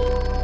you